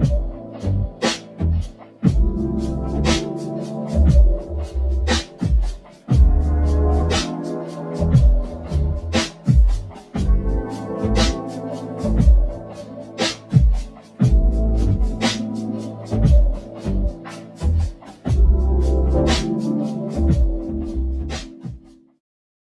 you.